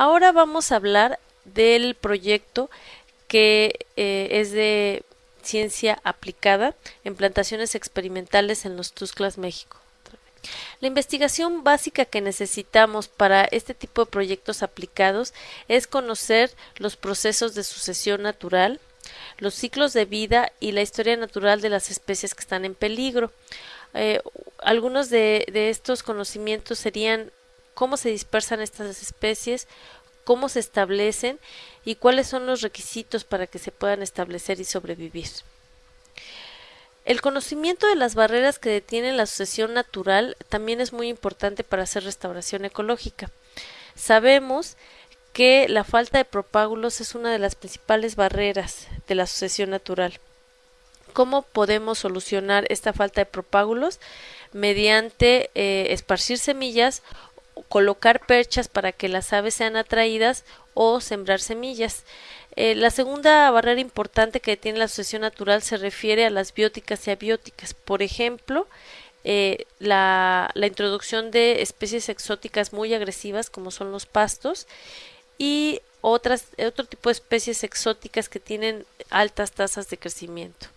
Ahora vamos a hablar del proyecto que eh, es de ciencia aplicada en plantaciones experimentales en los Tusclas, México. La investigación básica que necesitamos para este tipo de proyectos aplicados es conocer los procesos de sucesión natural, los ciclos de vida y la historia natural de las especies que están en peligro. Eh, algunos de, de estos conocimientos serían cómo se dispersan estas especies, cómo se establecen y cuáles son los requisitos para que se puedan establecer y sobrevivir. El conocimiento de las barreras que detienen la sucesión natural también es muy importante para hacer restauración ecológica. Sabemos que la falta de propágulos es una de las principales barreras de la sucesión natural. ¿Cómo podemos solucionar esta falta de propágulos? Mediante eh, esparcir semillas, colocar perchas para que las aves sean atraídas o sembrar semillas. Eh, la segunda barrera importante que tiene la sucesión natural se refiere a las bióticas y abióticas. Por ejemplo, eh, la, la, introducción de especies exóticas muy agresivas como son los pastos y otras, otro tipo de especies exóticas que tienen altas tasas de crecimiento.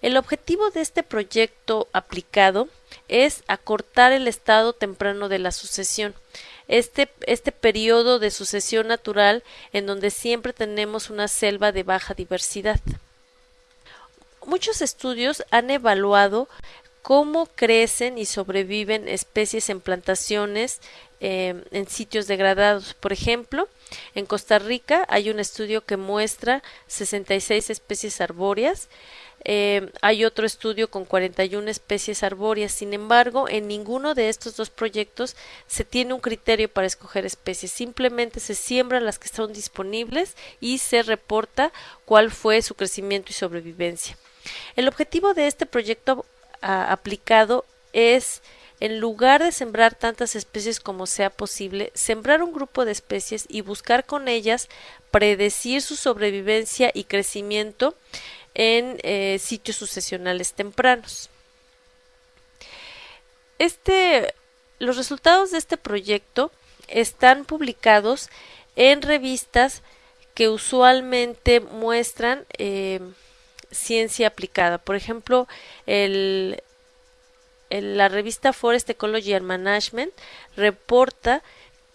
El objetivo de este proyecto aplicado es acortar el estado temprano de la sucesión, este, este periodo de sucesión natural en donde siempre tenemos una selva de baja diversidad. Muchos estudios han evaluado cómo crecen y sobreviven especies en plantaciones eh, en sitios degradados. Por ejemplo, en Costa Rica hay un estudio que muestra 66 especies arbóreas eh, hay otro estudio con 41 especies arbóreas. Sin embargo, en ninguno de estos dos proyectos se tiene un criterio para escoger especies. Simplemente se siembran las que son disponibles y se reporta cuál fue su crecimiento y sobrevivencia. El objetivo de este proyecto aplicado es en lugar de sembrar tantas especies como sea posible, sembrar un grupo de especies y buscar con ellas predecir su sobrevivencia y crecimiento en eh, sitios sucesionales tempranos. Este, los resultados de este proyecto están publicados en revistas que usualmente muestran eh, ciencia aplicada. Por ejemplo, la revista Forest Ecology and Management reporta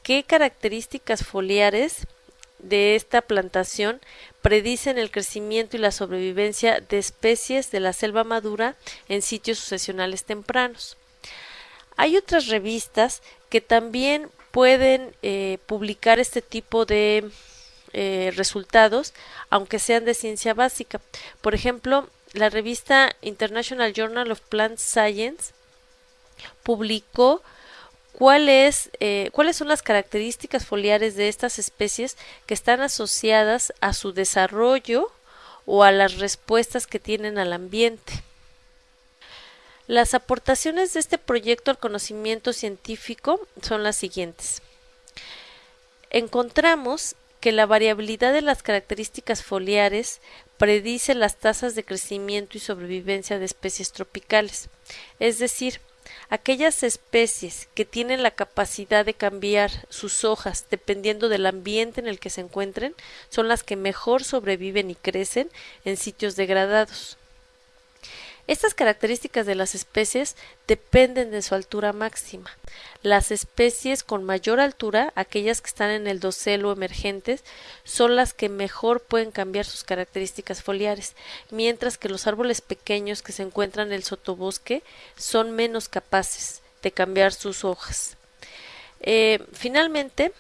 qué características foliares de esta plantación predicen el crecimiento y la sobrevivencia de especies de la selva madura en sitios sucesionales tempranos. Hay otras revistas que también pueden eh, publicar este tipo de eh, resultados, aunque sean de ciencia básica. Por ejemplo, la revista International Journal of Plant Science publicó eh, cuáles son las características foliares de estas especies que están asociadas a su desarrollo o a las respuestas que tienen al ambiente. Las aportaciones de este proyecto al conocimiento científico son las siguientes. Encontramos que la variabilidad de las características foliares predice las tasas de crecimiento y sobrevivencia de especies tropicales, es decir, aquellas especies que tienen la capacidad de cambiar sus hojas dependiendo del ambiente en el que se encuentren son las que mejor sobreviven y crecen en sitios degradados. Estas características de las especies dependen de su altura máxima. Las especies con mayor altura, aquellas que están en el dosel o emergentes, son las que mejor pueden cambiar sus características foliares, mientras que los árboles pequeños que se encuentran en el sotobosque son menos capaces de cambiar sus hojas. Eh, finalmente,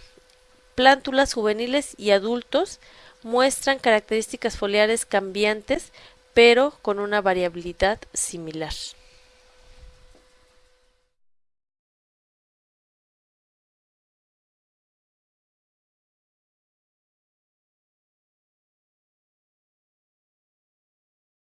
plántulas juveniles y adultos muestran características foliares cambiantes pero con una variabilidad similar.